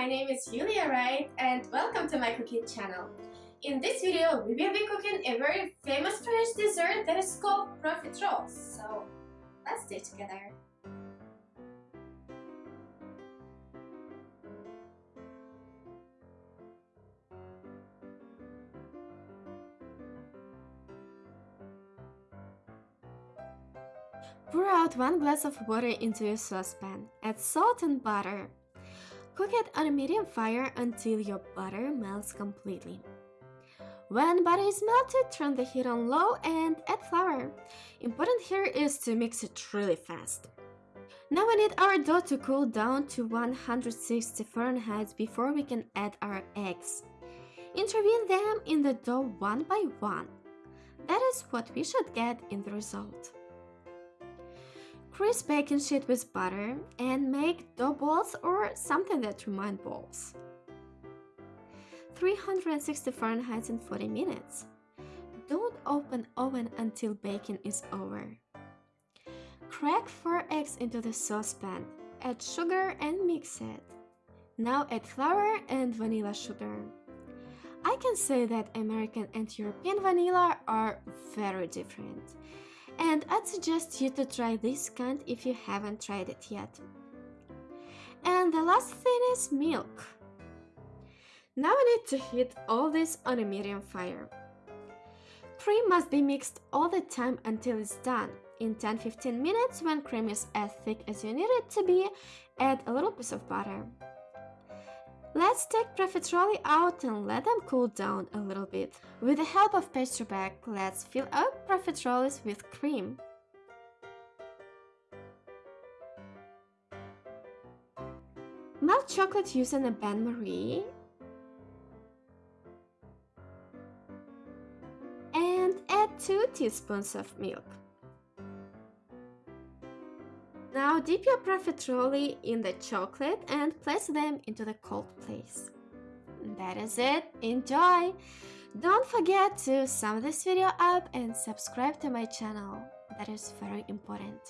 my name is Julia Wright and welcome to my cooking channel. In this video, we will be cooking a very famous French dessert that is called profiteroles. So, let's do it together. Pour out 1 glass of water into a saucepan. Add salt and butter. Cook it on a medium fire until your butter melts completely. When butter is melted, turn the heat on low and add flour. Important here is to mix it really fast. Now we need our dough to cool down to 160 Fahrenheit before we can add our eggs. Intervene them in the dough one by one. That is what we should get in the result. Grease baking sheet with butter and make dough balls or something that remind balls. 360 Fahrenheit in 40 minutes. Don't open oven until baking is over. Crack 4 eggs into the saucepan. Add sugar and mix it. Now add flour and vanilla sugar. I can say that American and European vanilla are very different and I'd suggest you to try this kind if you haven't tried it yet. And the last thing is milk. Now we need to heat all this on a medium fire. Cream must be mixed all the time until it's done. In 10-15 minutes, when cream is as thick as you need it to be, add a little piece of butter. Let's take profiterole out and let them cool down a little bit. With the help of pastry bag, let's fill up profiteroles with cream. Melt chocolate using a bain-marie and add 2 teaspoons of milk. Now dip your profiterole in the chocolate and place them into the cold place. That is it, enjoy! Don't forget to sum this video up and subscribe to my channel, that is very important.